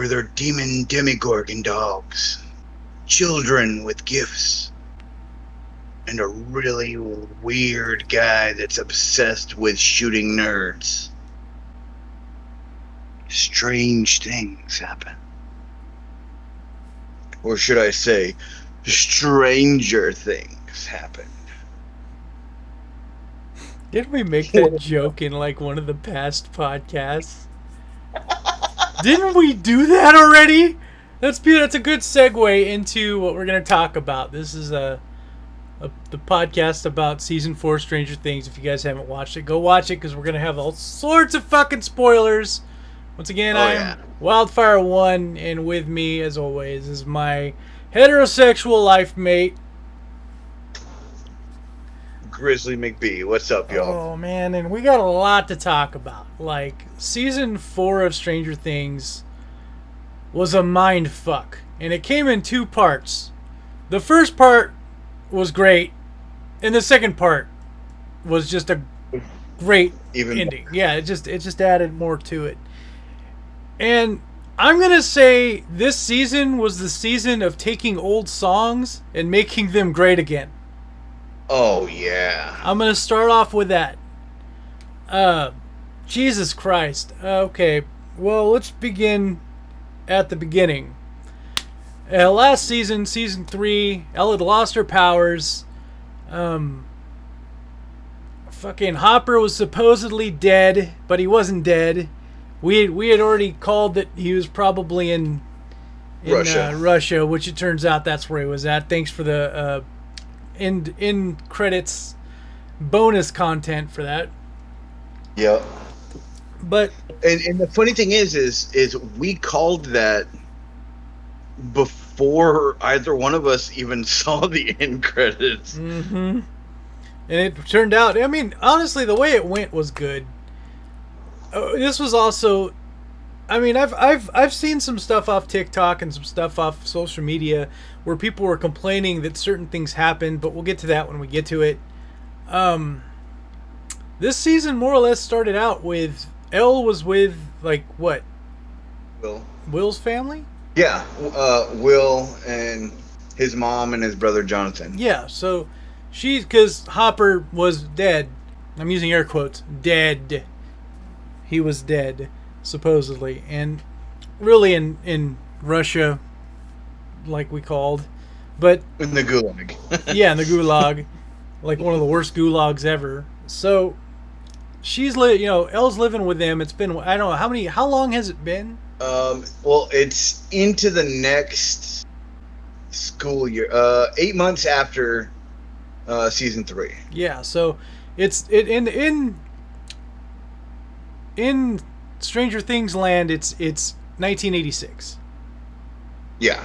where they're demon demogorgon dogs, children with gifts, and a really weird guy that's obsessed with shooting nerds. Strange things happen. Or should I say, stranger things happen. Didn't we make that joke in like one of the past podcasts? Didn't we do that already? That's be that's a good segue into what we're gonna talk about. This is a, a the podcast about season four Stranger Things. If you guys haven't watched it, go watch it because we're gonna have all sorts of fucking spoilers. Once again, Oh, I'm yeah. Wildfire One, and with me, as always, is my heterosexual life mate. Grizzly McBee, what's up, y'all? Oh man, and we got a lot to talk about. Like season four of Stranger Things was a mind fuck, and it came in two parts. The first part was great, and the second part was just a great Even ending. Yeah, it just it just added more to it. And I'm gonna say this season was the season of taking old songs and making them great again. Oh yeah. I'm gonna start off with that. Uh, Jesus Christ. Okay, well let's begin at the beginning. Uh, last season, season three, Ella had lost her powers. Um, fucking Hopper was supposedly dead, but he wasn't dead. We we had already called that he was probably in, in Russia. Uh, Russia, which it turns out that's where he was at. Thanks for the uh, in in credits bonus content for that. Yep. But And and the funny thing is, is is we called that before either one of us even saw the end credits. hmm And it turned out, I mean, honestly, the way it went was good. Uh, this was also, I mean, I've I've I've seen some stuff off TikTok and some stuff off social media where people were complaining that certain things happened, but we'll get to that when we get to it. Um, this season more or less started out with El was with like what Will. Will's family. Yeah. Uh, Will and his mom and his brother Jonathan. Yeah, so she's because Hopper was dead. I'm using air quotes. Dead. He was dead, supposedly, and really in in Russia, like we called, but In the gulag. yeah, in the gulag, like one of the worst gulags ever. So she's li- you know, El's living with them. It's been I don't know how many how long has it been? um. Well, it's into the next school year. Uh, eight months after uh, season three. Yeah, so it's it in in in Stranger Things land. It's it's 1986. Yeah.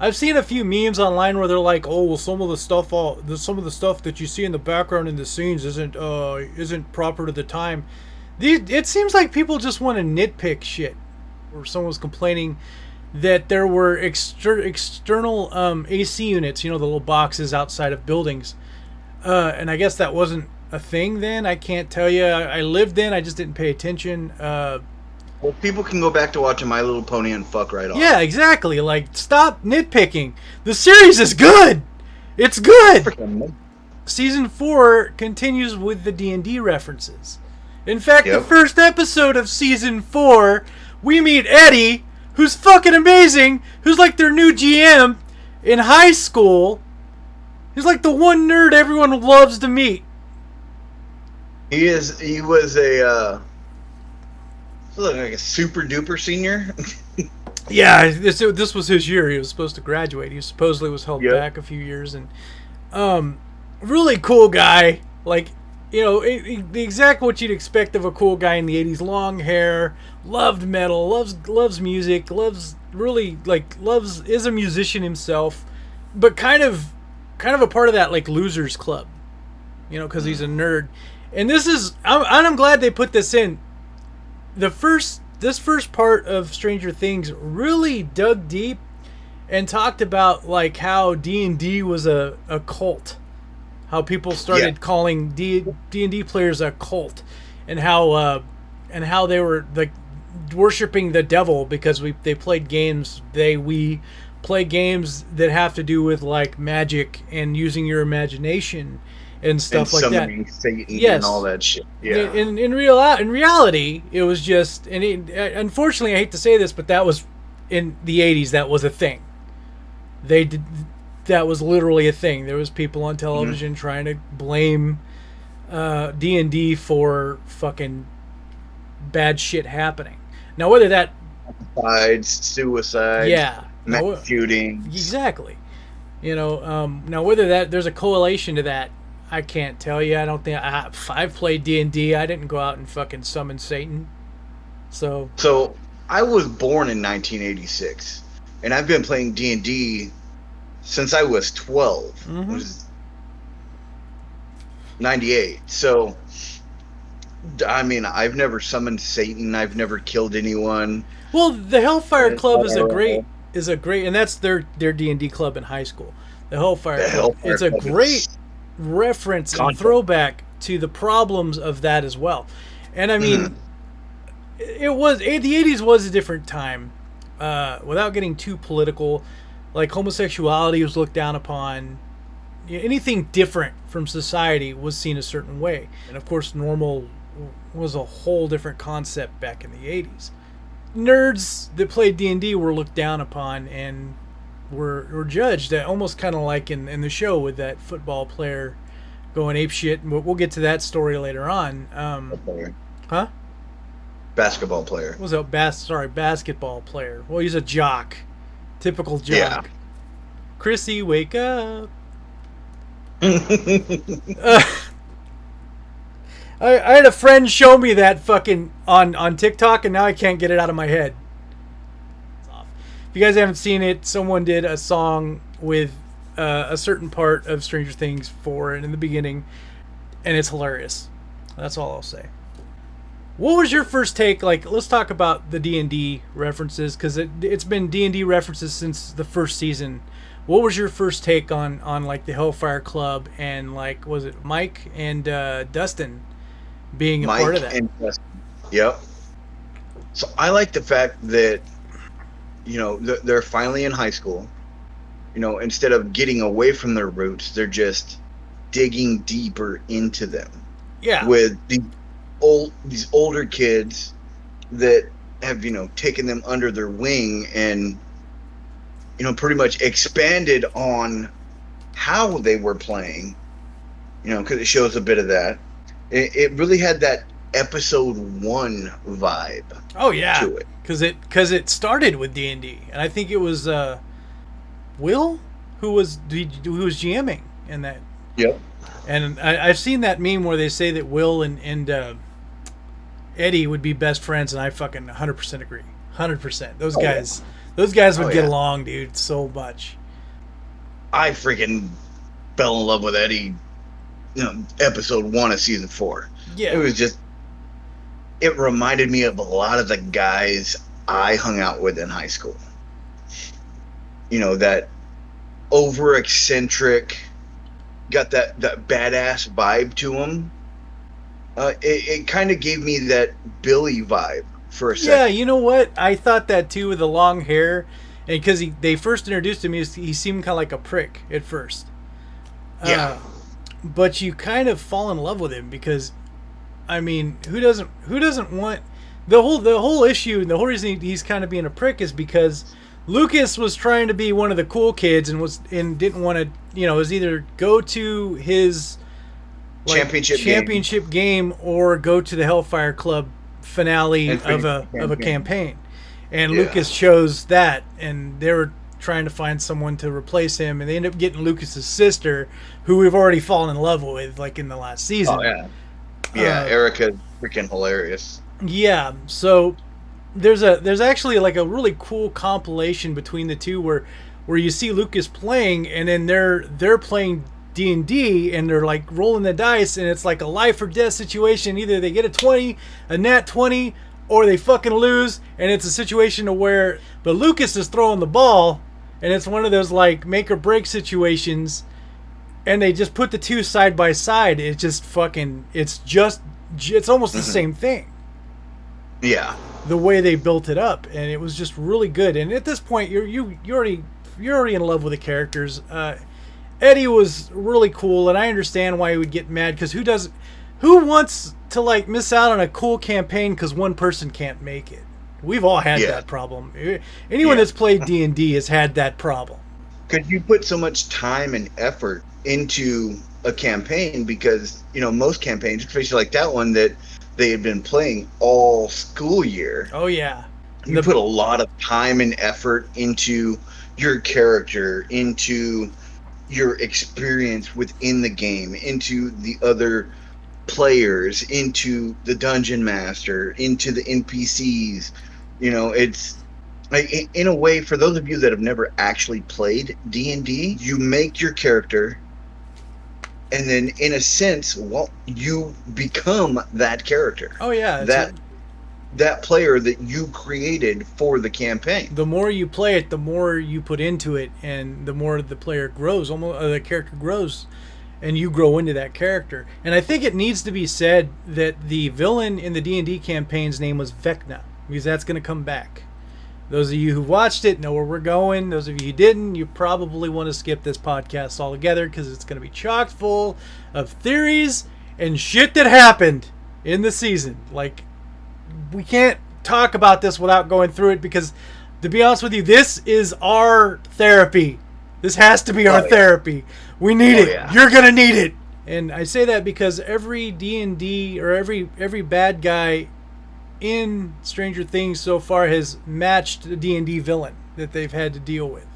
I've seen a few memes online where they're like, "Oh, well, some of the stuff, all the, some of the stuff that you see in the background in the scenes isn't uh isn't proper to the time." These, it seems like people just want to nitpick shit. Or someone was complaining that there were exter- external um, AC units, you know, the little boxes outside of buildings, uh, and I guess that wasn't a thing then. I can't tell you. I, I lived then. I just didn't pay attention. Uh, Well, people can go back to watching My Little Pony and fuck right off. Yeah, exactly. Like, stop nitpicking. The series is good. It's good. Freaking- Season four continues with the D and D references. In fact, the first episode of season four, we meet Eddie, who's fucking amazing, who's like their new GM in high school. He's like the one nerd everyone loves to meet. He is. He was a. Uh, look like a super duper senior. Yeah, this this was his year. He was supposed to graduate. He supposedly was held Yep. back a few years, and um, really cool guy. Like, you know, it, it- the exact what you'd expect of a cool guy in the '80s. Long hair, loved metal, loves loves music, loves really like loves is a musician himself, but kind of kind of a part of that like losers club, you know, because he's a nerd. And this is I'm, and I'm glad they put this in. The first this first part of Stranger Things really dug deep and talked about like how D&D was a, a cult. How people started Yeah. calling D D&D players a cult and how uh and how they were like worshiping the devil because we they played games they we play games that have to do with like magic and using your imagination and stuff and like that. Satan Yes. and all that shit. Yeah. In, in in real in reality, it was just and it, uh, unfortunately, I hate to say this, but that was in the '80s. That was a thing. They did that was literally a thing. There was people on television trying to blame uh, D and D for fucking bad shit happening. Now, whether that Suicides, suicide, yeah, mass shootings. Exactly. You know, um, now whether that there's a correlation to that, I can't tell you. I don't think I, I've played D and I didn't go out and fucking summon Satan. So So I was born in 1986, and I've been playing D and D since I was 12. Mhm. Which is 98. So. I mean, I've never summoned Satan. I've never killed anyone. well, the Hellfire Club is a great is a great, and that's their their D and D club in high school. The Hellfire The Club. Hellfire it's a Club great reference and throwback to the problems of that as well. And I mean, Mhm. it was eh, the 80s was a different time uh, without getting too political. Like homosexuality was looked down upon. Anything different from society was seen a certain way. And of course normal was a whole different concept back in the 80s nerds that played d&d were looked down upon and were, were judged uh, almost kind of like in, in the show with that football player going ape shit and we'll, we'll get to that story later on um, huh Basketball player. was a bas- sorry basketball player. Well, he's a jock, typical jock. Yeah. Chrissy, wake up. Uh, I, I had a friend show me that fucking on on TikTok, and now I can't get it out of my head. It's off. If you guys haven't seen it, someone did a song with uh, a certain part of Stranger Things for it in the beginning, and it's hilarious. That's all I'll say. What was your first take? Like, let's talk about the D and D references because it, it's been D and D references since the first season. What was your first take on on like the Hellfire Club and like was it Mike and uh, Dustin being a Mike part of that? and Dustin. Yep. So I like the fact that you know th- they're finally in high school. You know, instead of getting away from their roots, they're just digging deeper into them. Yeah, with the old these older kids that have you know taken them under their wing and you know pretty much expanded on how they were playing you know because it shows a bit of that. It, it really had that episode one vibe oh yeah, to it because it because it started with D and D, and I think it was uh, Will who was who was GMing in that yep And I, I've seen that meme where they say that Will and, and uh, Eddie would be best friends, and I fucking 100% agree. 100%. Those Oh, yeah. guys, those guys would Oh, get yeah. along, dude, so much. i freaking fell in love with eddie you know episode one of season four Yeah. it was just it reminded me of a lot of the guys i hung out with in high school you know that over eccentric got that that badass vibe to him uh, it, it kind of gave me that billy vibe for a second. yeah, you know what? I thought that too with the long hair. And because they first introduced him, he, was- he seemed kind of like a prick at first. Yeah. Uh, but you kind of fall in love with him because, I mean, who doesn't who doesn't want the whole the whole issue and the whole reason he's kind of being a prick is because Lucas was trying to be one of the cool kids and was and didn't want to you know was either go to his like, Championship game. championship game or go to the Hellfire Club finale of a finish of a campaign. campaign, and Yeah. Lucas chose that, and they were trying to find someone to replace him, and they end up getting Lucas's sister, who we've already fallen in love with, like in the last season. oh yeah yeah Uh, erica's freaking hilarious Yeah, so there's a there's actually like a really cool compilation between the two where where you see Lucas playing and then they're they're playing D and D and they're like rolling the dice and it's like a life or death situation. Either they get a twenty, a nat twenty, or they fucking lose, and it's a situation to where but Lucas is throwing the ball and it's one of those like make or break situations and they just put the two side by side. It's just fucking it's just it's almost the same thing. Yeah. the way they built it up, and it was just really good. And at this point, you're you you already you're already in love with the characters. Uh, Eddie was really cool, and I understand why he would get mad because who does, who wants to like miss out on a cool campaign because one person can't make it? We've all had Yeah. that problem. Anyone Yeah. that's played D and D has had that problem. Because you put so much time and effort into a campaign because, you know, most campaigns, especially like that one that they had been playing all school year, Oh yeah, you The- put a lot of time and effort into your character, into your experience within the game, into the other players, into the dungeon master, into the NPCs. You know, it's in a way for those of you that have never actually played D&D, you make your character and then in a sense, well, you become that character. oh yeah. That a- that player that you created for the campaign. the more you play it, the more you put into it, and the more the player grows. Almost uh, the character grows, and you grow into that character. And I think it needs to be said that the villain in the D and D campaign's name was Vecna, because that's going to come back. Those of you who watched it know where we're going. Those of you who didn't, you probably want to skip this podcast altogether because it's going to be chock full of theories and shit that happened in the season. Like we can't talk about this without going through it because to be honest with you this is our therapy this has to be our Oh, yeah. therapy we need Oh, it yeah. you're gonna need it and i say that because every d&d or every every bad guy in stranger things so far has matched a d&d villain that they've had to deal with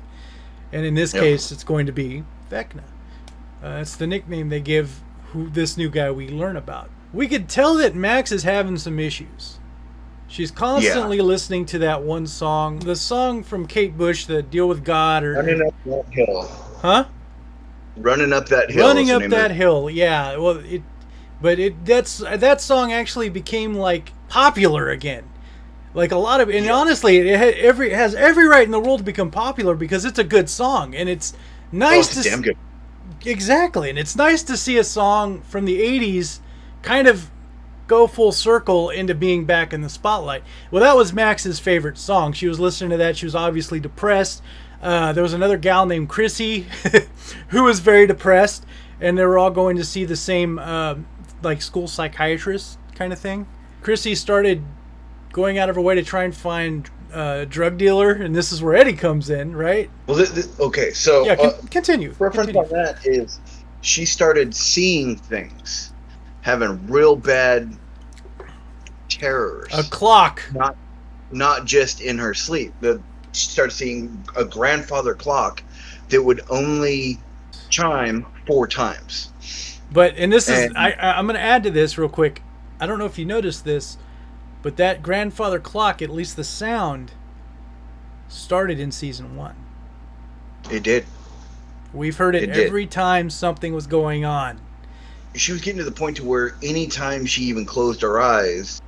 and in this Yep. case it's going to be vecna uh, that's the nickname they give who this new guy we learn about we could tell that max is having some issues She's constantly listening to that one song, the song from Kate Bush, the "Deal with God," or Running up that hill. huh? Running up that hill. Running up that hill. Yeah. Well, it, but it that's that song actually became like popular again. Like a lot of, and honestly, it every it has every right in the world to become popular because it's a good song and it's Oh, nice it's to damn good. Exactly, and it's nice to see a song from the '80s kind of go full circle into being back in the spotlight. Well, that was Max's favorite song. She was listening to that. She was obviously depressed. Uh, there was another gal named Chrissy who was very depressed, and they were all going to see the same uh, like school psychiatrist kind of thing. Chrissy started going out of her way to try and find uh, a drug dealer, and this is where Eddie comes in, right? Well, th- th- okay, so Yeah, con- uh, continue. reference continue. on that is she started seeing things, having real bad terrors, A clock. not not just in her sleep. The she started seeing a grandfather clock that would only chime four times. But and this is And- I, I I'm going to add to this real quick. I don't know if you noticed this, but that grandfather clock, at least the sound, started in season one. It did. We've heard it, It did. every time something was going on. She was getting to the point to where anytime she even closed her eyes,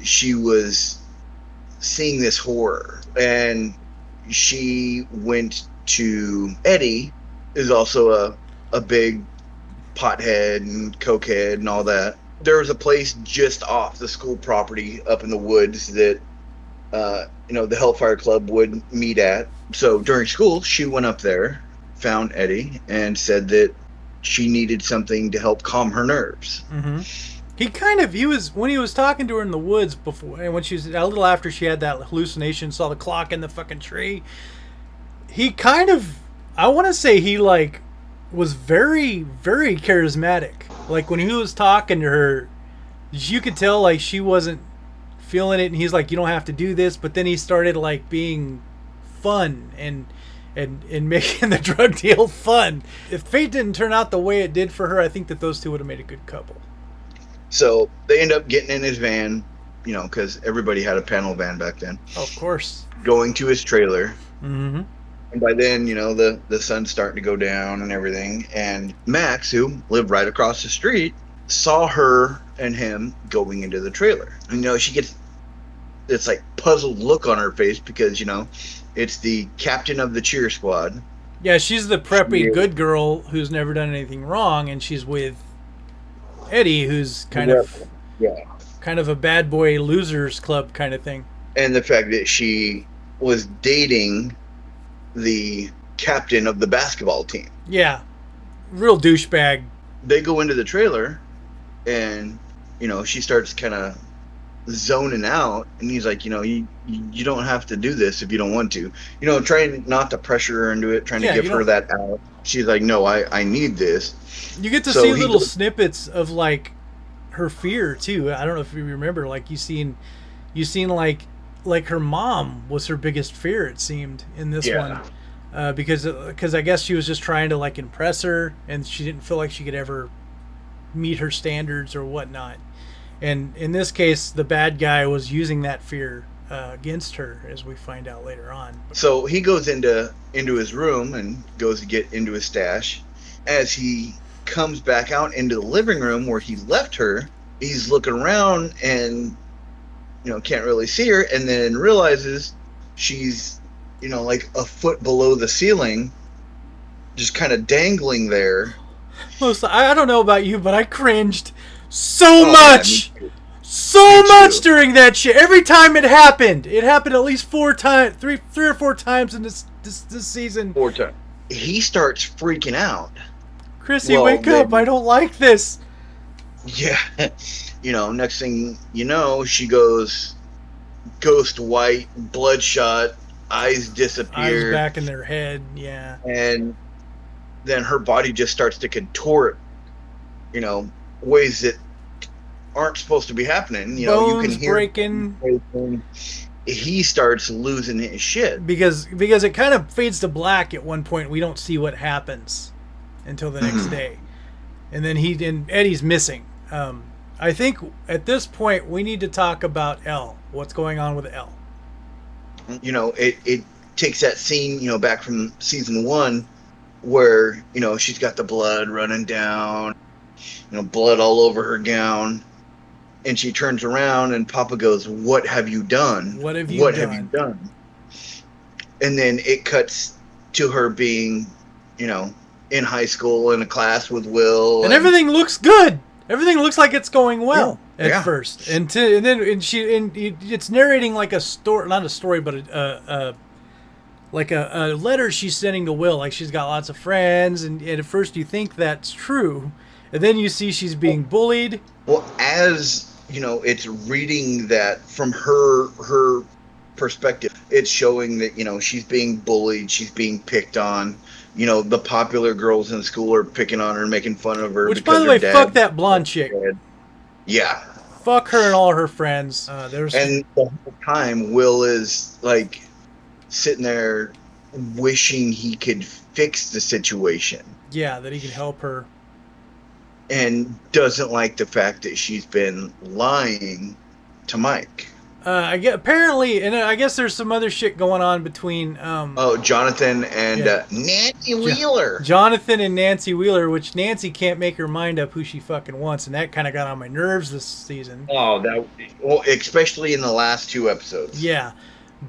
she was seeing this horror. And she went to Eddie, is also a, a big pothead and cokehead and all that. There was a place just off the school property up in the woods that uh, you know the Hellfire Club would meet at. So during school, she went up there, found Eddie, and said that she needed something to help calm her nerves. hmm He kind of he was when he was talking to her in the woods before, and when she was a little after she had that hallucination, saw the clock in the fucking tree. He kind of, I want to say he like was very very charismatic. Like when he was talking to her, you could tell like she wasn't feeling it, and he's like, "You don't have to do this," but then he started like being fun and and and making the drug deal fun. If fate didn't turn out the way it did for her, I think that those two would have made a good couple. So they end up getting in his van, you know, because everybody had a panel van back then, Of course. going to his trailer. Mm-hmm. And by then, you know, the, the sun's starting to go down and everything. And Max, who lived right across the street, saw her and him going into the trailer. You know, she gets this like puzzled look on her face because, you know, it's the captain of the cheer squad. Yeah, she's the preppy Yeah. good girl who's never done anything wrong, and she's with Eddie, who's kind of Yeah. kind of a bad boy losers club kind of thing. And the fact that she was dating the captain of the basketball team. Yeah, real douchebag. They go into the trailer, and you know she starts kind of zoning out, and he's like, you know, you you don't have to do this if you don't want to. You know, trying not to pressure her into it, trying Yeah, to give her that out. She's like, no, I I need this. You get to So see little goes- snippets of like her fear too. I don't know if you remember, like you seen, you seen like like her mom was her biggest fear. It seemed in this Yeah. one, uh, because because I guess she was just trying to like impress her, and she didn't feel like she could ever meet her standards or whatnot. And in this case, the bad guy was using that fear uh, against her, as we find out later on. So he goes into into his room and goes to get into his stash. As he comes back out into the living room where he left her, he's looking around and you know can't really see her, and then realizes she's you know like a foot below the ceiling, just kind of dangling there. Most, I I don't know about you, but I cringed so Oh, much. me too. so Me too. much during that shit. Every time it happened, it happened at least four times, three, three or four times in this this, this season. Four times. He starts freaking out. Chrissy, Well, wake up! I don't like this. Yeah. You know, next thing you know, she goes ghost white, bloodshot, eyes Eyes disappear, back in their head. Yeah, and then her body just starts to contort, you know, ways that aren't supposed to be happening. You know, you bones can hear breaking he starts losing his shit. because because it kind of fades to black at one point. We don't see what happens until the next Mhm. day, and then he and Eddie's missing. Um, I think at this point we need to talk about El. What's going on with El? you know, it, it takes that scene, you know, back from season one where, you know, she's got the blood running down, you know, blood all over her gown. And she turns around and Papa goes, What have you done? What have you what done? have you done? And then it cuts to her being, you know, in high school in a class with Will. and everything looks good. Everything looks like it's going well Yeah, at yeah. first, and to, and then and she and it's narrating like a story, not a story, but a, a, a like a, a letter she's sending to Will. Like she's got lots of friends, and, and at first you think that's true, and then you see she's being bullied. Well, as you know, it's reading that from her her perspective. It's showing that you know she's being bullied, she's being picked on. You know, the popular girls in school are picking on her, and making fun of her. Which, by the way, dad- fuck that blonde chick. Yeah, Fuck her and all her friends. Uh, there's and the whole time, Will is like sitting there wishing he could fix the situation, yeah that he can help her. and doesn't like the fact that she's been lying to Mike. Uh, I get apparently, and I guess there's some other shit going on between um, Oh, Jonathan and Yeah. uh, Nancy Wheeler. Jonathan and Nancy Wheeler, which Nancy can't make her mind up who she fucking wants, and that kind of got on my nerves this season. Oh, that well, especially in the last two episodes. Yeah,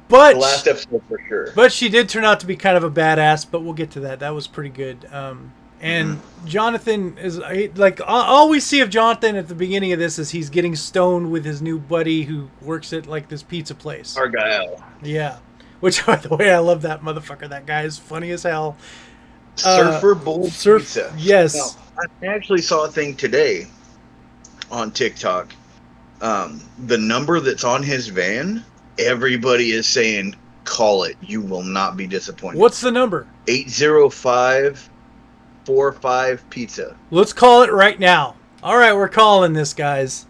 but the last episode for sure. but she did turn out to be kind of a badass. But we'll get to that. That was pretty good. Um, and Jonathan is like all- all we see of Jonathan at the beginning of this is he's getting stoned with his new buddy who works at like this pizza place. Argyle, Yeah, which by the way, I love that motherfucker. That guy is funny as hell. Uh, Surfer Boy Surf, Pizza. yes. Now, I actually saw a thing today on TikTok. Um, the number that's on his van, everybody is saying, "Call it. You will not be disappointed." What's the number? eight zero five four five pizza? Let's call it right now. All right, we're calling this, guys.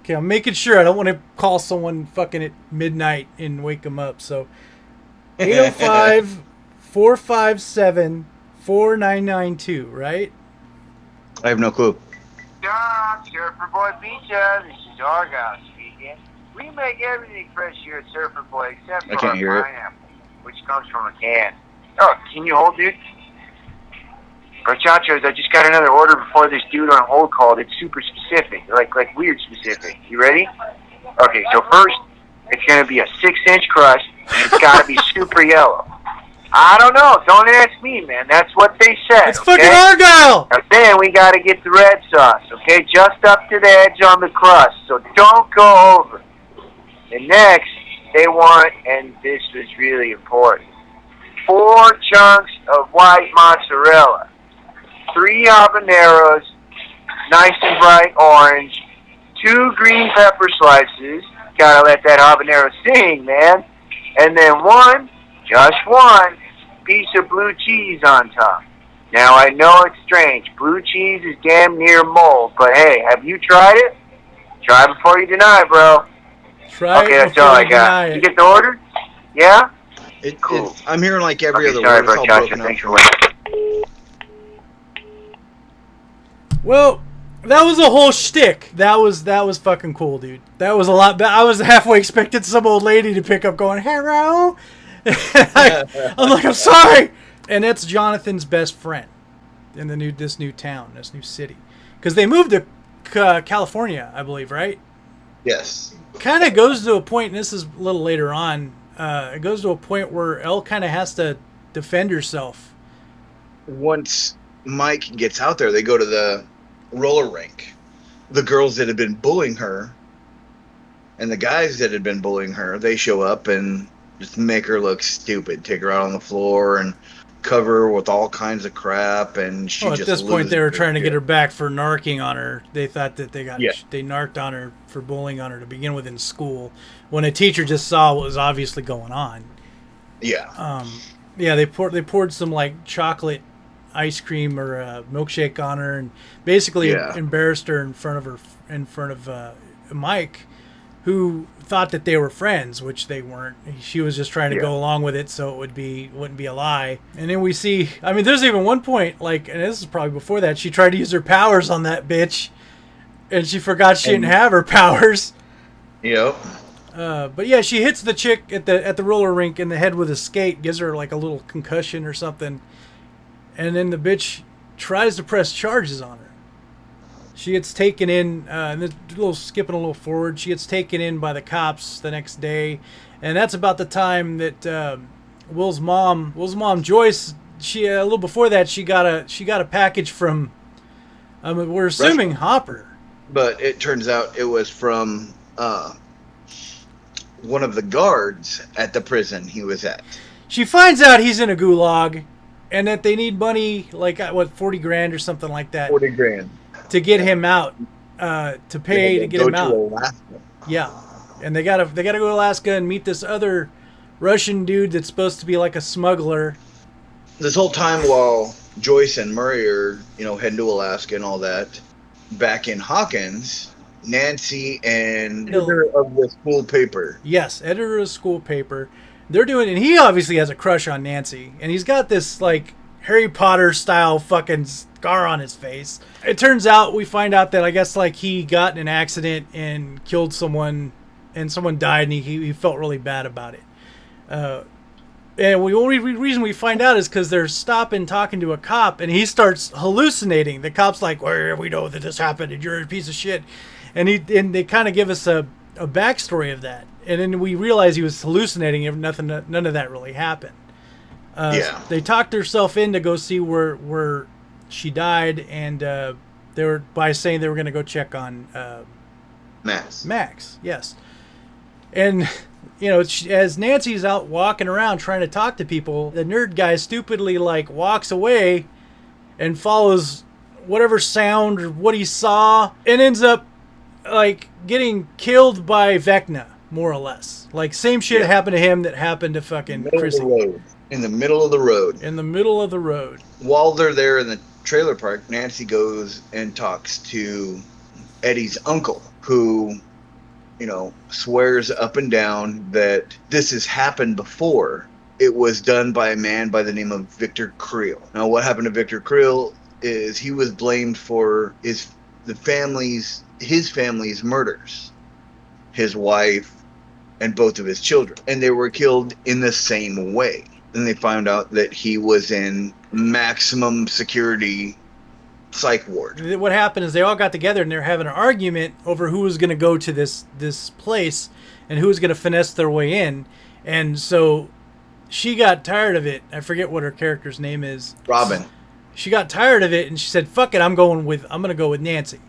Okay, I'm making sure. I don't want to call someone fucking at midnight and wake them up. So 805 457 4992, right? I have no clue. Stop, Surfer Boy Pizza. This is Argyle speaking. We make everything fresh here at Surfer Boy except I for can't our hear it. pineapple, which comes from a can. Oh, can you hold, dude? Muchachos, I just got another order before this dude on hold called. It's super specific, like like weird specific. You ready? Okay, so first, it's gonna be a six-inch crust, and it's gotta be super yellow. I don't know. Don't ask me, man. That's what they said. It's okay? fucking Argyle. Then we got to get the red sauce, okay? Just up to the edge on the crust, so don't go over. And next, they want, and this was really important, four chunks of white mozzarella, three habaneros, nice and bright orange, two green pepper slices. Gotta let that habanero sing, man. And then one, just one, piece of blue cheese on top. Now I know it's strange. Blue cheese is damn near mold, but hey, have you tried it? Try before you deny, bro. Try okay, that's all I you deny got. You get the order? Yeah? It, Cool. it's, I'm hearing like every okay, other sorry word. It's all about Joshua. broken up. Thanks for waiting. Well, that was a whole shtick. That was that was fucking cool, dude. That was a lot. be- I was halfway expecting some old lady to pick up, going "Hello." I, am like, I'm sorry, and that's Jonathan's best friend in the new this new town, this new city, because they moved to uh, California, I believe, right? Yes. Kind of goes to a point, and this is a little later on. Uh, it goes to a point where El kind of has to defend herself. Once Mike gets out there, they go to the roller rink. The girls that had been bullying her and the guys that had been bullying her, they show up and just make her look stupid, take her out on the floor and cover her with all kinds of crap and she Well, at this point, they were trying to get her back for narking on her. They thought that they got Yeah. they narked on her for bullying on her to begin with in school. When a teacher just saw what was obviously going on. Yeah. Um, yeah, they poured they poured some like chocolate ice cream or a milkshake on her and basically Yeah. embarrassed her in front of her in front of uh, Mike, who thought that they were friends, which they weren't. She was just trying to Yeah. go along with it so it would be wouldn't be a lie. And then we see, I mean, there's even one point like, and this is probably before that, she tried to use her powers on that bitch, and she forgot she And- didn't have her powers. Yep. Uh, but yeah, she hits the chick at the at the roller rink in the head with a skate, gives her like a little concussion or something, and then the bitch tries to press charges on her. She gets taken in, uh, and this- a little skipping a little forward. She gets taken in by the cops the next day, and that's about the time that um Will's mom, Will's mom Joyce, she uh, a little before that she got a she got a package from, um, we're assuming Hopper. But it turns out it was from uh, one of the guards at the prison he was at. She finds out he's in a gulag, and that they need money, like uh, what forty grand or something like that, Forty grand. to get him out, uh, to pay to get Go him out. Alaska. Yeah, and they gotta they gotta go to Alaska and meet this other Russian dude that's supposed to be like a smuggler. This whole time while Joyce and Murray are, you know, heading to Alaska and all that, back in Hawkins, Nancy and No. editor of the school paper. Yes, editor of school paper. They're doing, and he obviously has a crush on Nancy, and he's got this like Harry Potter style fucking scar on his face. It turns out we find out that I guess like he got in an accident and killed someone, and someone died, and he, he felt really bad about it. Uh, and the only reason we find out is because they're stopping talking to a cop, and he starts hallucinating. The cop's like, "Well, we know that this happened, and you're a piece of shit," and he and they kind of give us a, a backstory of that, and then we realize he was hallucinating. If nothing, none of that really happened. Uh, Yeah. They talked herself in to go see where where she died, and uh, they were by saying they were going to go check on. Uh, Max. Max, yes. And you know, she, as Nancy's out walking around trying to talk to people, the nerd guy stupidly like walks away and follows whatever sound or what he saw and ends up like getting killed by Vecna, more or less. Like same shit Yeah. happened to him that happened to fucking Chrissy the road. In the middle of the road. in the middle of the road. While they're there in the trailer park, Nancy goes and talks to Eddie's uncle, who, you know, swears up and down that this has happened before. It was done by a man by the name of Victor Creel. Now, what happened to Victor Creel is he was blamed for his the family's his family's murders, his wife, and both of his children, and they were killed in the same way. Then they found out that he was in maximum security psych ward. what happened is they all got together and they're having an argument over who was going to go to this this place and who was going to finesse their way in and so she got tired of it. I forget what her character's name is. Robin. She got tired of it and she said, "Fuck it, I'm going with I'm gonna go with Nancy.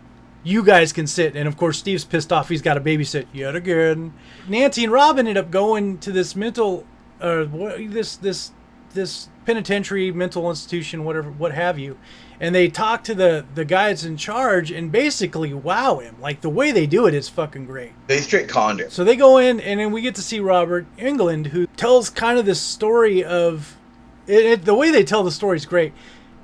You guys can sit." And of course, Steve's pissed off. He's got to babysit yet again. Nancy and Robin end up going to this mental, uh, this this this penitentiary, mental institution, whatever, what have you. And they talk to the the guys in charge and basically wow him. Like the way they do it is fucking great. They straight conned him. So they go in, and then we get to see Robert Englund, who tells kind of this story of it, it, the way they tell the story is great.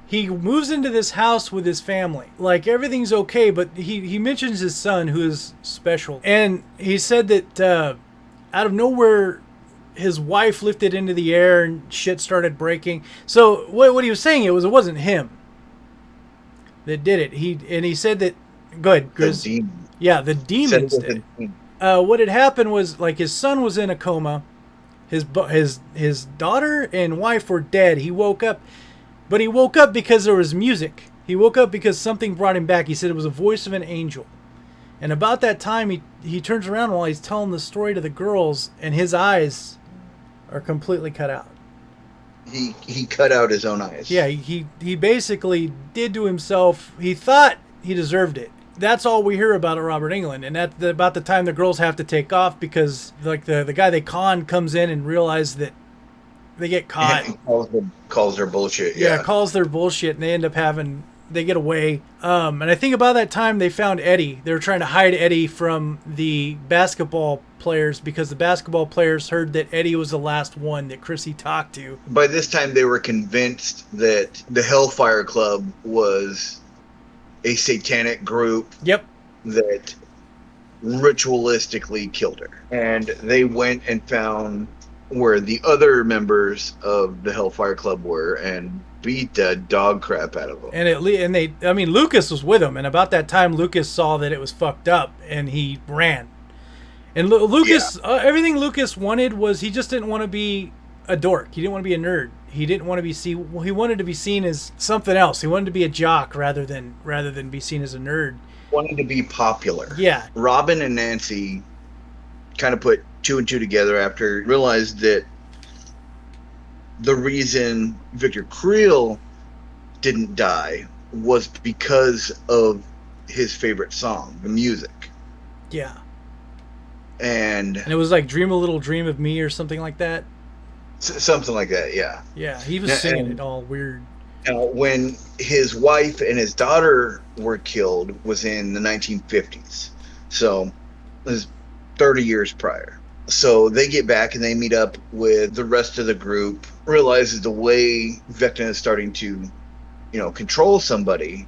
He moves into this house with his family, like everything's okay, but he he mentions his son, who is special, and he said that uh, out of nowhere. His wife lifted into the air and shit started breaking. So what, what he was saying it was it wasn't him that did it. He and he said that. Go ahead, The demon. Yeah, the demons did. it uh, what had happened was like his son was in a coma, his his his daughter and wife were dead. He woke up, but he woke up because there was music. He woke up because something brought him back. He said it was a voice of an angel. And about that time, he he turns around while he's telling the story to the girls, and his eyes are completely cut out. He he cut out his own eyes. Yeah, he, he he basically did to himself. He thought he deserved it. That's all we hear about at Robert Englund, and at the, about the time the girls have to take off because like the the guy they con comes in and realizes that they get caught. Calls her, calls her bullshit. yeah, Yeah. calls their bullshit, and they end up having they get away. Um, and I think about that time they found Eddie. They were trying to hide Eddie from the basketball players because the basketball players heard that Eddie was the last one that Chrissy talked to. By this time, they were convinced that the Hellfire Club was a satanic group Yep. that ritualistically killed her. And they went and found where the other members of the Hellfire Club were and beat the dog crap out of them. And it le- and they I mean Lucas was with him and about that time Lucas saw that it was fucked up and he ran. And Lu- Lucas uh, everything Lucas wanted was he just didn't want to be a dork. He didn't want to be a nerd. He didn't want to be seen. well, he wanted to be seen as something else. He wanted to be a jock rather than rather than be seen as a nerd. Wanted to be popular. Yeah. Robin and Nancy kind of put two and two together after realized that the reason Victor Creel didn't die was because of his favorite song, the music. Yeah. And And it was like Dream a Little Dream of Me or something like that. s- something like that, yeah. Yeah, he was singing and- it all weird. Now, when his wife and his daughter were killed was in the 1950s. So it was 30 years prior. So they get back and they meet up with the rest of the group, realizes the way Vecna is starting to, you know, control somebody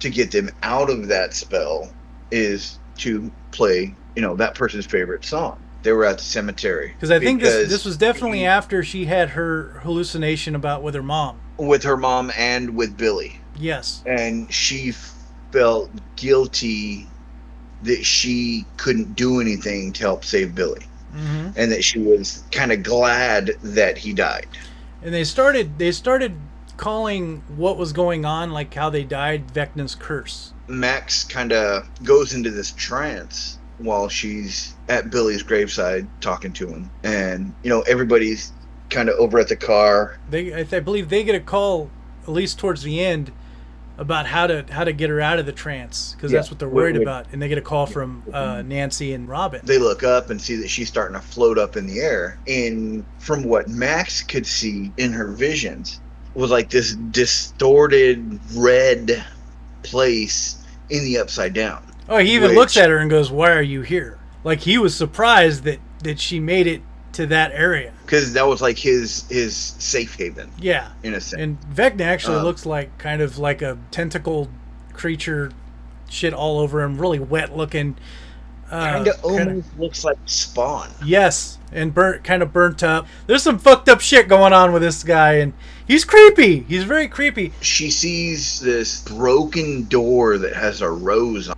to get them out of that spell is to play, you know, that person's favorite song. They were at the cemetery. Because I think this this was definitely after she had her hallucination about with her mom. with her mom and with Billy. Yes. and she felt guilty that she couldn't do anything to help save Billy, hmm and that she was kind of glad that he died. And they started they started calling what was going on, like how they died, Vecna's curse. Max kind of goes into this trance while she's at Billy's graveside talking to him, and you know everybody's kind of over at the car. They I, th- I believe they get a call at least towards the end about how to how to get her out of the trance because Yeah. that's what they're worried wait. about. And they get a call from uh, Nancy and Robin. They look up and see that she's starting to float up in the air, and from what Max could see in her visions, was like this distorted red place in the upside down. Oh, he even Which- looks at her and goes, "Why are you here?" Like he was surprised that that she made it to that area. because that was like his his safe haven Yeah. in a sense. And Vecna actually Um, looks like kind of like a tentacled creature, shit all over him, really wet looking. Uh, kind of almost looks like Spawn. yes, and burnt, kind of burnt up. There's some fucked up shit going on with this guy, and he's creepy. He's very creepy. She sees this broken door that has a rose on,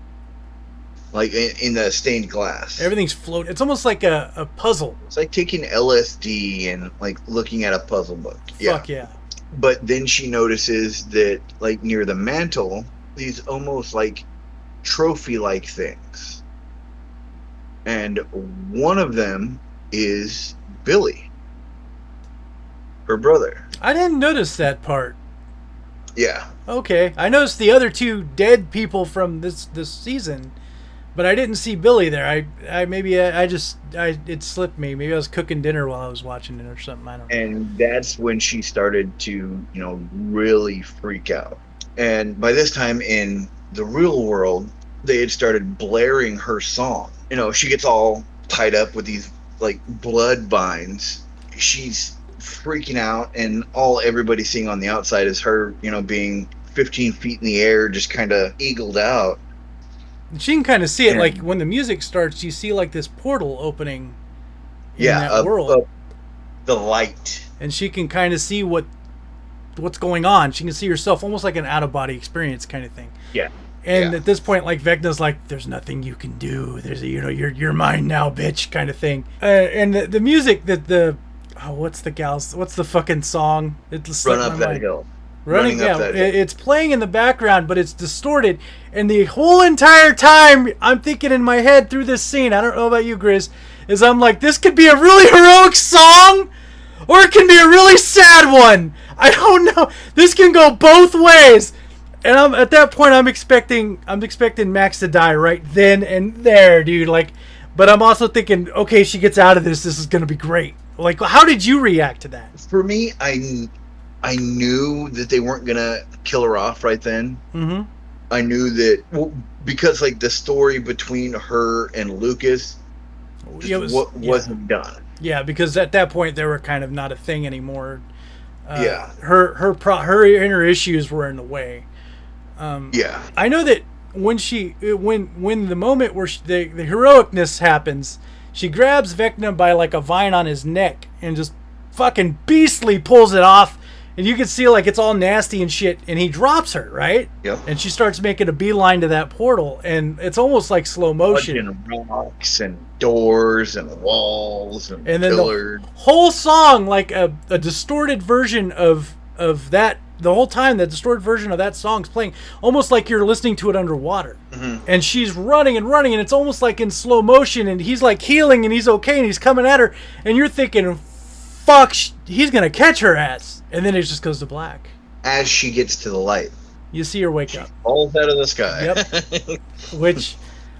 like in, in the stained glass. Everything's floating. It's almost like a, a puzzle. It's like taking LSD and like looking at a puzzle book. Yeah. Yeah. But then she notices that, like near the mantle, these almost like trophy like things. And one of them is Billy. her brother. I didn't notice that part. Yeah. Okay, I noticed the other two dead people from this this season, but I didn't see Billy there. I, I maybe I, I just I it slipped me. Maybe I was cooking dinner while I was watching it or something. I don't know. And that's when she started to, you know, really freak out. And by this time in the real world, they had started blaring her song. You know, she gets all tied up with these like blood vines. She's freaking out, and all everybody's seeing on the outside is her, you know, being 15 feet in the air, just kind of eagled out. She can kind of see it, And- like when the music starts, you see like this portal opening in yeah, that up- world, up the light. and she can kind of see what what's going on. She can see herself almost like an out of body experience kind of thing. Yeah. And Yeah. at this point, like Vecna's like, "There's nothing you can do. There's a, you know, you're you're mine now, bitch," kind of thing. Uh, and the, the music that the oh, what's the gal's what's the fucking song? It just Run up that mind. hill. Running, Running yeah, it's playing in the background, but it's distorted. And the whole entire time, I'm thinking in my head through this scene. I don't know about you, Grizz, is I'm like, this could be a really heroic song, or it can be a really sad one. I don't know. This can go both ways. And I'm at that point, I'm expecting, I'm expecting Max to die right then and there, dude. Like, but I'm also thinking, okay, she gets out of this. This is gonna be great. Like, how did you react to that? For me, I I knew that they weren't gonna kill her off right then. Mm-hmm. I knew that well, because like the story between her and Lucas just It was- wa- yeah. wasn't done. Yeah, because at that point they were kind of not a thing anymore. Uh, Yeah. her her pro- her inner issues were in the way. Um, Yeah, I know that when she when when the moment where she, the the heroicness happens, she grabs Vecna by like a vine on his neck and just fucking beastly pulls it off, and you can see like it's all nasty and shit, and he drops her right, yep. and she starts making a beeline to that portal, and it's almost like slow motion. Punching rocks and doors and walls and, And then the- whole song like a, a distorted version of of that the whole time the distorted version of that song's playing almost like you're listening to it underwater Mhm. and she's running and running and it's almost like in slow motion and he's like healing and he's okay and he's coming at her and you're thinking fuck sh- he's gonna catch her ass. And then it just goes to black. As she gets to the light, you see her wake up. falls out of the sky. Yep. which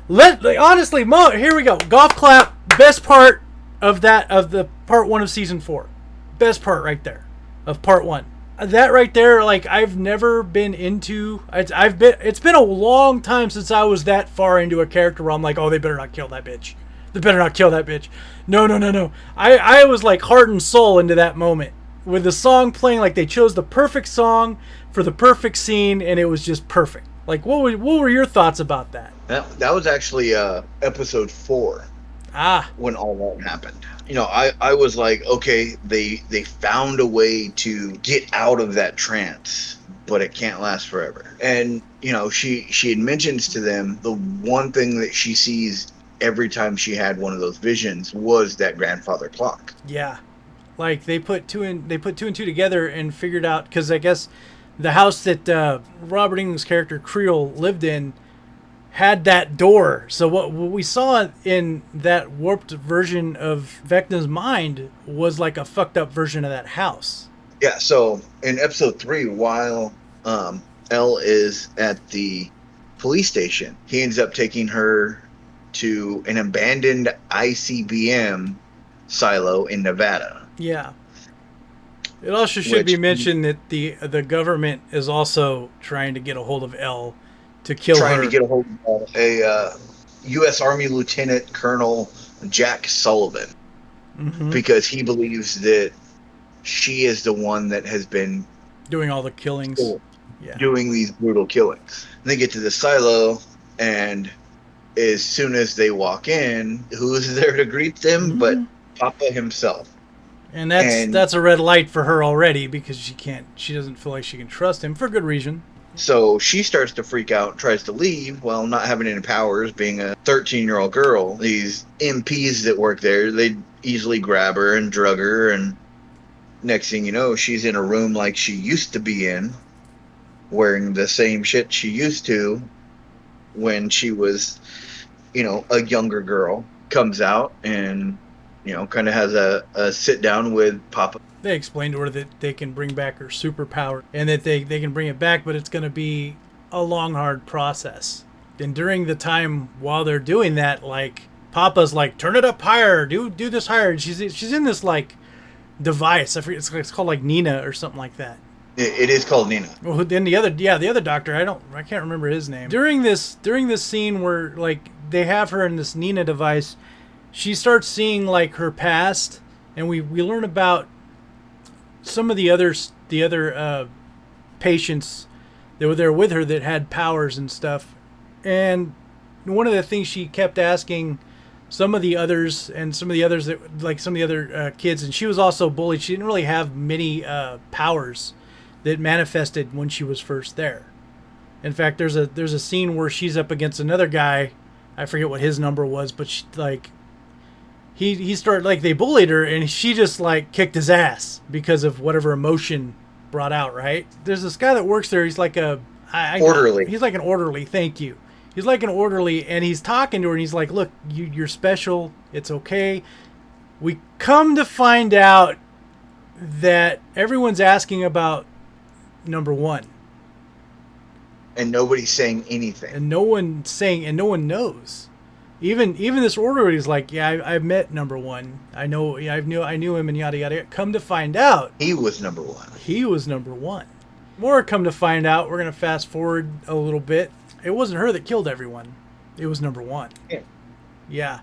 let like, honestly mo here we go. Golf clap best part of that of the part one of season four. Best part right there of part one. That right there like i've never been into it's, i've been it's been a long time since i was that far into a character where i'm like oh they better not kill that bitch they better not kill that bitch. No no no no. I i was like heart and soul into that moment. With the song playing like they chose the perfect song for the perfect scene and it was just perfect. Like what were, what were your thoughts about that? That, that was actually uh, episode four. Ah. When all that happened. You know, I, I was like, okay, they they found a way to get out of that trance, but it can't last forever. And you know, she she had mentions to them the one thing that she sees every time she had one of those visions was that grandfather clock. Yeah, like they put two and they put two and two together and figured out because I guess the house that uh, Robert Englund's character Creel lived in had that door. So what, what we saw in that warped version of Vecna's mind was like a fucked up version of that house. Yeah, so in episode three, while um, El is at the police station, he ends up taking her to an abandoned ICBM silo in Nevada. Yeah. It also should be mentioned that the the government is also trying to get a hold of El to kill trying her. to get a hold of a uh, U.S. Army Lieutenant Colonel Jack Sullivan Mhm. because he believes that she is the one that has been doing all the killings. Yeah. doing these brutal killings. And they get to the silo, and as soon as they walk in, who's there to greet them but Mhm. Papa himself? And that's And- that's a red light for her already because she can't she doesn't feel like she can trust him for good reason. So she starts to freak out and tries to leave while not having any powers, being a 13 year old girl. These MPs that work there, they easily grab her and drug her. And next thing you know, she's in a room like she used to be in, wearing the same shit she used to when she was, you know, a younger girl. Comes out and you know, kind of has a, a sit down with Papa. They explain to her that they can bring back her superpower and that they, they can bring it back, but it's going to be a long, hard process. And during the time while they're doing that, like Papa's like, turn it up higher, do do this higher. And she's she's in this like device. I forget it's, it's called like Nina or something like that. It, is called Nina. Well, then the other, yeah, the other doctor, I don't, I can't remember his name. During this, during this scene where like they have her in this Nina device, she starts seeing like her past, and we we learn about some of the others, the other uh, patients that were there with her that had powers and stuff, and one of the things she kept asking some of the others and some of the others that like some of the other uh, kids and she was also bullied she didn't really have many uh, powers that manifested when she was first there. In fact, there's a there's a scene where she's up against another guy. I forget what his number was, but she, like he he started like they bullied her and she just like kicked his ass because of whatever emotion brought out. Right? There's this guy that works there. He's like a I, I, Orderly. He's like an orderly. Thank you. He's like an orderly, and he's talking to her, and he's like, "Look, you, you're special. It's okay." We come to find out that everyone's asking about number one, And nobody's saying anything. and no one saying, and no one knows. Even even this orderly's like, "Yeah, I, I've met number one. I know. Yeah, I knew I knew him, and yada yada." yada." Come to find out, He was number one. he was number one. More come to find out, we're gonna fast forward a little bit. It wasn't her that killed everyone. It was number one. Yeah. Yeah.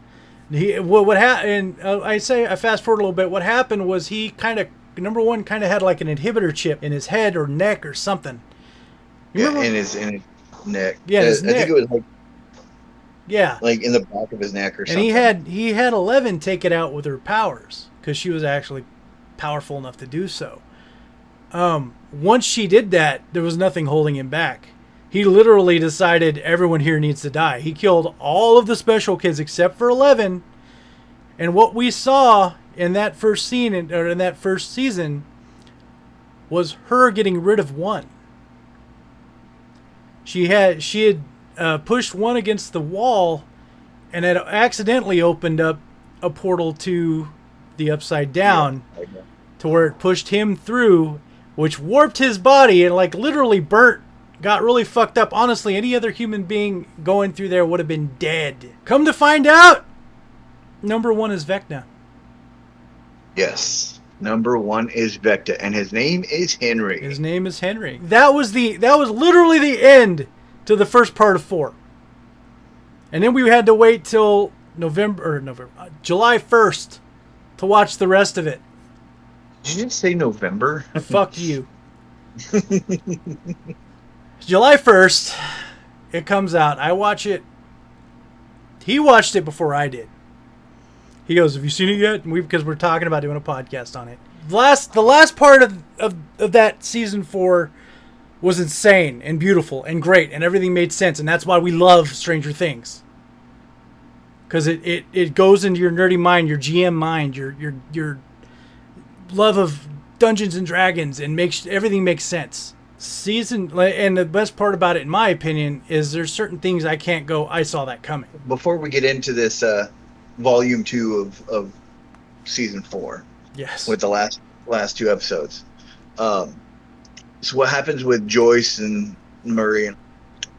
He what what happened? Uh, I say I fast forward a little bit. What happened was he kind of number one kind of had like an inhibitor chip in his head or neck or something. You Yeah, remember? in his in his neck. Yeah, his I neck. think it was like, yeah. like in the back of his neck or And something. he had he had Eleven take it out with her powers because she was actually powerful enough to do so. Um, once she did that, there was nothing holding him back. He literally decided everyone here needs to die. He killed all of the special kids except for Eleven. And what we saw in that first scene in, or in that first season was her getting rid of one. She had she had uh, pushed one against the wall and had accidentally opened up a portal to the upside down to where it pushed him through which warped his body and like literally burnt got really fucked up. Honestly any other human being going through there would have been dead. Come to find out number one is vecna Yes. Number one is Vecna, and his name is Henry. his name is henry that was the that was literally the end to the first part of four and then we had to wait till november or november uh, july 1st to watch the rest of it Did you say November? Fuck you. July 1st, it comes out. I watch it. He watched it before I did. He goes, "Have you seen it yet?" And we because we're talking about doing a podcast on it. Last the last part of, of of that season 4 was insane and beautiful and great and everything made sense and that's why we love Stranger Things. Cuz it, it it goes into your nerdy mind, your GM mind, your your your love of Dungeons and Dragons and makes everything makes sense. Season and the best part about it, in my opinion, is there's certain things I can't go. I saw that coming. Before we get into this uh, volume two of, of season four, Yes. with the last last two episodes. Um, so what happens with Joyce and Murray?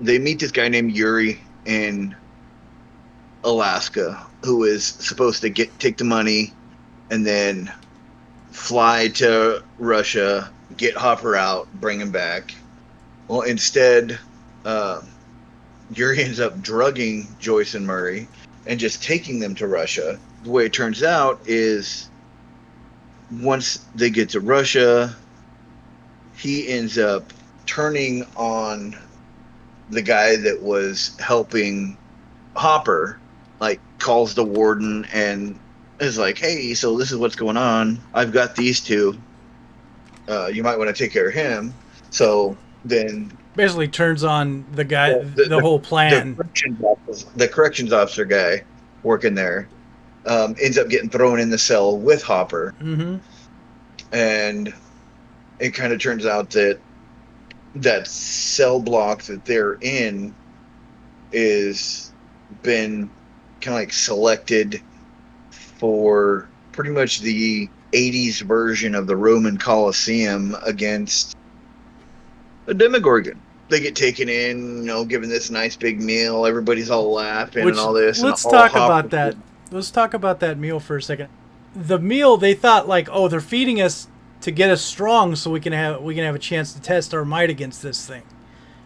They meet this guy named Yuri in Alaska, who is supposed to get take the money and then fly to Russia, get Hopper out, bring him back. Well, instead, uh, Yuri ends up drugging Joyce and Murray and just taking them to Russia. The way it turns out is once they get to Russia, he ends up turning on the guy that was helping Hopper, like calls the warden and is like, "Hey, so this is what's going on. I've got these two. Uh, you might want to take care of him." So then Basically, turns on the guy, Well, the, the- whole the plan. corrections, officer, the corrections officer guy working there um, ends up getting thrown in the cell with Hopper, hmm and it kind of turns out that that cell block that they're in is been kind of like selected for pretty much the 80s version of the Roman Colosseum against a Demogorgon. They get taken in, you know, given this nice big meal. Everybody's all laughing Which- and all this. let's all talk about that. Let's talk about that meal for a second. The meal they thought like, oh, they're feeding us to get us strong so we can have we can have a chance to test our might against this thing.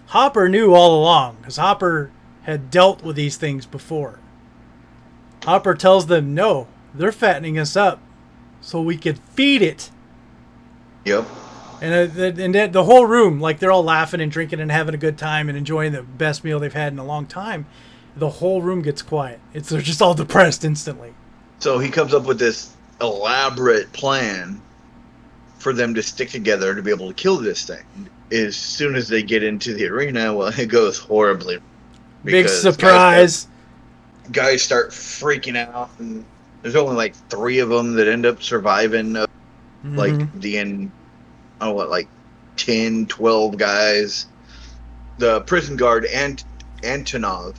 Hopper knew all along because Hopper had dealt with these things before. Hopper tells them, no, they're fattening us up so we could feed it. Yep. And uh, the, and the- the whole room, like they're all laughing and drinking and having a good time and enjoying the best meal they've had in a long time. The whole room gets quiet. It's they're just all depressed instantly. So he comes up with this elaborate plan for them to stick together to be able to kill this thing. As soon as they get into the arena, well, it goes horribly. Big because guys surprise. guys start freaking out and there's only like three of them that end up surviving uh, like Mhm. the end oh what like 10 12 guys. The prison guard Ant- antonov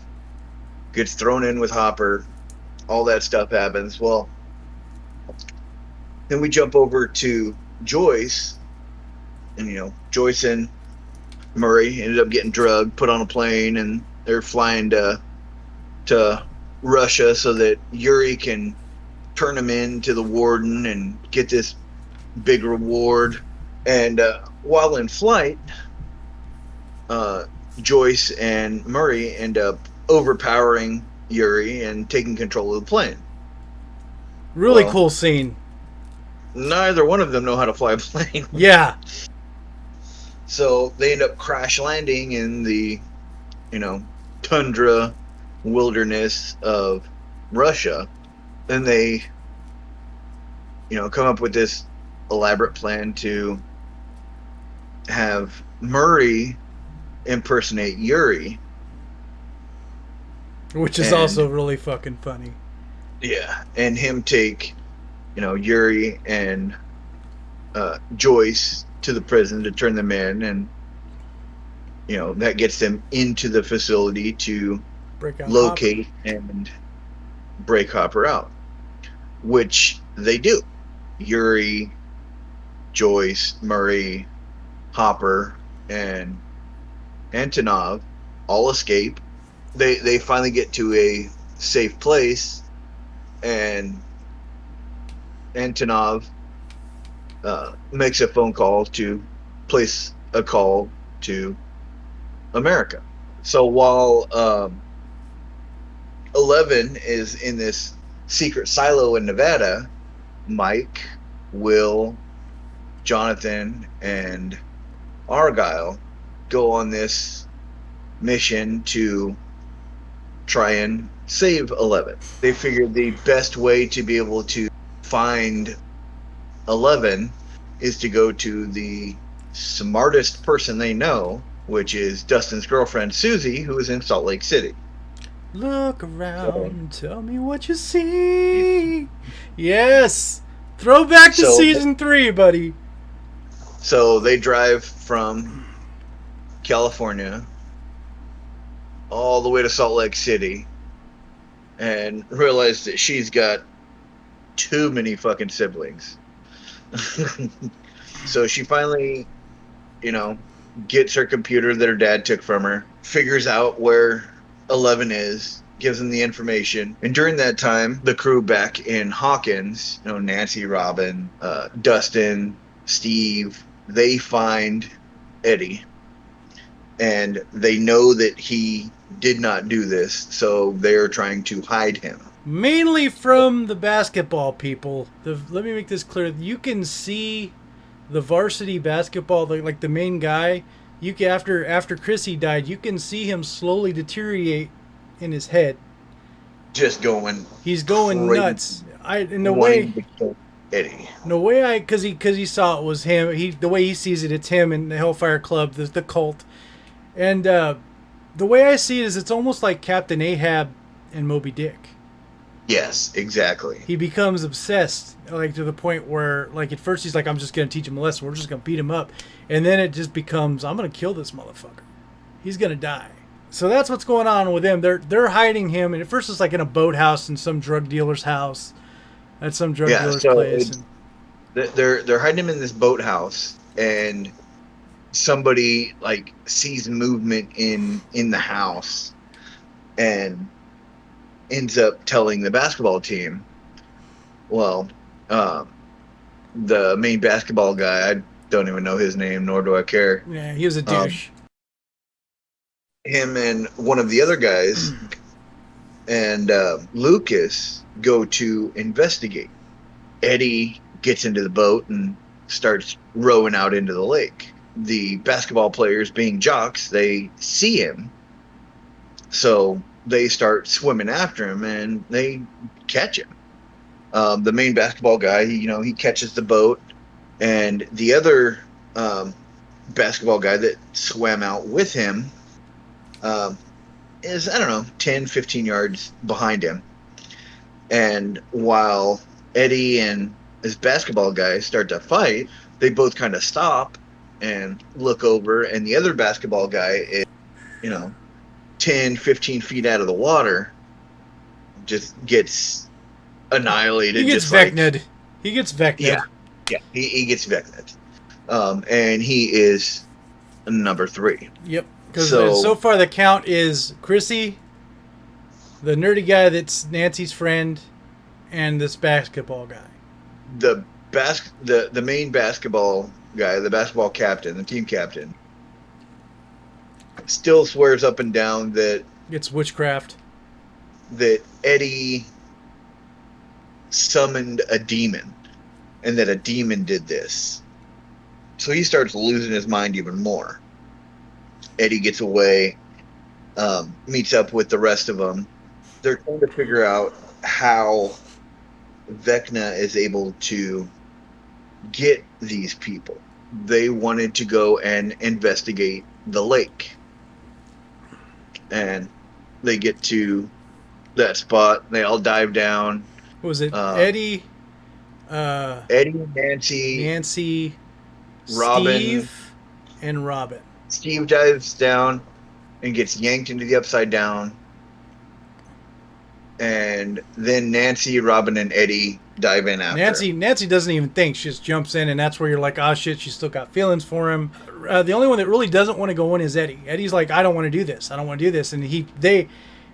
gets thrown in with hopper. All that stuff happens. Well then we jump over to joyce. And you know joyce and murray ended up getting drugged put on a plane and they're flying to to russia so that yuri can turn him in to the warden and get this big reward. And uh, while in flight, uh, Joyce and Murray end up overpowering Yuri and taking control of the plane. really well- cool scene. Neither one of them know how to fly a plane, Yeah. so they end up crash landing in the, you know, tundra wilderness of Russia. Then they, you know, come up with this elaborate plan to have Murray impersonate Yuri. Which is And- also really fucking funny. Yeah, and him take, you know, Yuri and uh, Joyce to the prison to turn them in, and you know that gets them into the facility to Break out locate and break Hopper out, which they do. Yuri, Joyce, Murray, Hopper, and Antonov all escape. They they finally get to a safe place, and Antonov uh, makes a phone call to place a call to America. So while um, Eleven is in this secret silo in Nevada, Mike, Will, Jonathan, and Argyle go on this mission to try and save Eleven. They figured the best way to be able to find Eleven is to go to the smartest person they know, which is Dustin's girlfriend Suzie, who is in Salt Lake City. Look around, tell me what you see. Yes. Throwback to So- season three, buddy. So they drive from California all the way to Salt Lake City and realize that she's got too many fucking siblings. so she finally, you know, gets her computer that her dad took from her, figures out where Eleven is, gives them the information. And during that time, the crew back in Hawkins, you know, Nancy, Robin, uh, Dustin, Steve, they find Eddie. And they know that he did not do this, so they're trying to hide him. Mainly from the basketball people. The, let me make this clear. You can see the varsity basketball, the, like the main guy. You can, after after Chrissy died, you can see him slowly deteriorate in his head. Just going He's going nuts. I in the way Eddie. the way I because he because he saw it was him. He the way he sees it, it's him and the Hellfire Club, the the cult, and uh, the way I see it is it's almost like Captain Ahab and Moby Dick. Yes, exactly. He becomes obsessed, like to the point where, like at first he's like, "I'm just gonna teach him a lesson. We're just gonna beat him up," and then it just becomes, "I'm gonna kill this motherfucker. He's gonna die." So that's what's going on with him. They're they're hiding him, and at first it's like in a boathouse in some drug dealer's house, at some drug Yeah, dealer's so place. it's- and- They're they're hiding him in this boathouse, and somebody like sees movement in in the house, and ends up telling the basketball team. Well, um, the main basketball guy, I don't even know his name, nor do I care. yeah, he was a Um, douche. him and one of the other guys and uh, Lucas go to investigate. Eddie gets into the boat and starts rowing out into the lake. The basketball players, being jocks, they see him, so they start swimming after him and they catch him. Um, the main basketball guy, you know, he catches the boat, and the other um, basketball guy that swam out with him um, is I don't know 10 15 yards behind him and while Eddie and his basketball guy start to fight they both kind of stop and look over and the other basketball guy is you know 10 15 feet out of the water just gets annihilated He gets just like- He gets vecned. Yeah. yeah he, he gets vecned um, and he is number three Yep. Because So- so, far the count is Chrissy, the nerdy guy that's Nancy's friend, and this basketball guy. the bas- the the main basketball guy, the basketball captain, the team captain, still swears up and down that It's witchcraft. that Eddie summoned a demon and that a demon did this. So he starts losing his mind even more. Eddie gets away, um, meets up with the rest of them. They're trying to figure out how Vecna is able to get these people. They wanted to go and investigate the lake. And they get to that spot. They all dive down. What was it Uh, Eddie, uh, Eddie, Nancy, Nancy, Robin. Steve, and Robin? Steve dives down and gets yanked into the upside down. And then Nancy, Robin, and Eddie dive in after. Nancy Nancy doesn't even think; she just jumps in, and that's where you're like, "Oh shit!" She's still got feelings for him. Uh, the only one that really doesn't want to go in is Eddie. Eddie's like, "I don't want to do this. I don't want to do this," and he they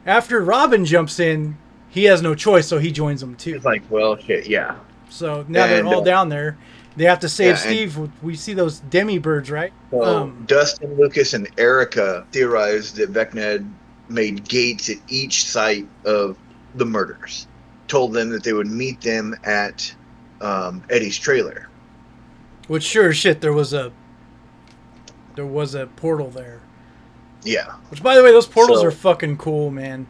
after Robin jumps in, he has no choice, so he joins them too. It's like, well, shit, yeah. So now they're all uh, down there. They have to save Yeah, and- Steve. We see those demi birds, right? So Um, Dustin, Lucas, and Erica theorized that Vecna made gates at each site of the murders. Told them that they would meet them at um, Eddie's trailer. Which sure as shit, there was a there was a portal there. Yeah. Which, by the way, those portals So- are fucking cool, man.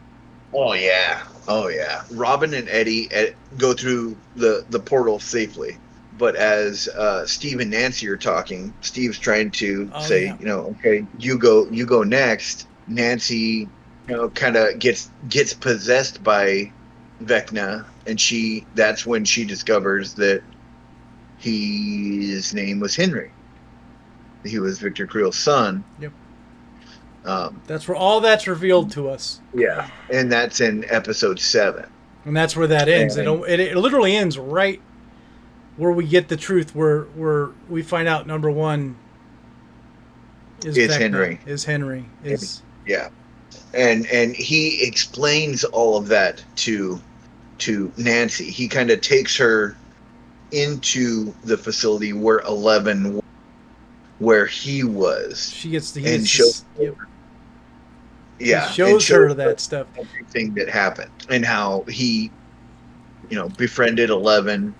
Oh yeah. Oh yeah. Robin and Eddie eh, go through the the portal safely. But as uh, Steve and Nancy are talking, Steve's trying to Oh, say, yeah. you know, okay, you go, you go next. Nancy, you know, kind of gets gets possessed by Vecna, and she that's when she discovers that his name was Henry. He was Victor Creel's son. Yep. Um, That's where all that's revealed to us, yeah, and that's in episode seven. and that's where that ends. It, And- it, it literally ends right where we get the truth, where where we find out number one is Is Henry. Is Henry is Yeah, and and he explains all of that to to Nancy. He kind of takes her into the facility where Eleven, where he was. she gets the And shows yep, Yeah, and shows her that stuff. everything that happened and how he, you know, befriended Eleven,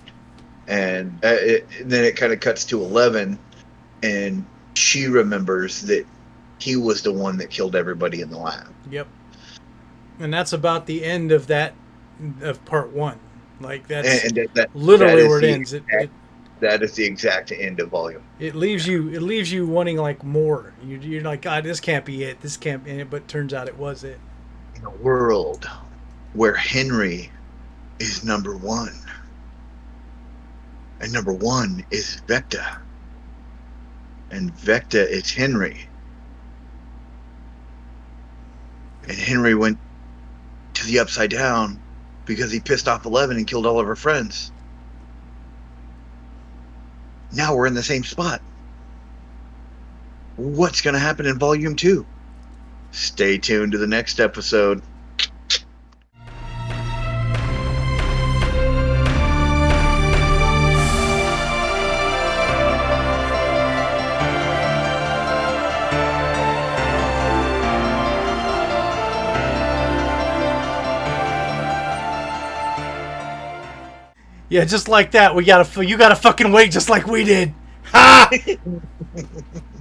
and uh, it, then it kind of cuts to Eleven, and she remembers that he was the one that killed everybody in the lab. Yep. And that's about the end of that of part one. Like that's and, that, that, literally that where it ends. It, it that is the exact end of volume. it leaves you it leaves you wanting like more. You, you're like, God, this can't be it. This can't be it. But turns out it was it. In a world where Henry is number one, and number one is Vecna, and Vecna is Henry, and Henry went to the upside down because he pissed off Eleven and killed all of her friends. Now we're in the same spot. What's going to happen in Volume 2? Stay tuned to the next episode. Yeah, just like that. We gotta. You gotta fucking wait, just like we did. Ha!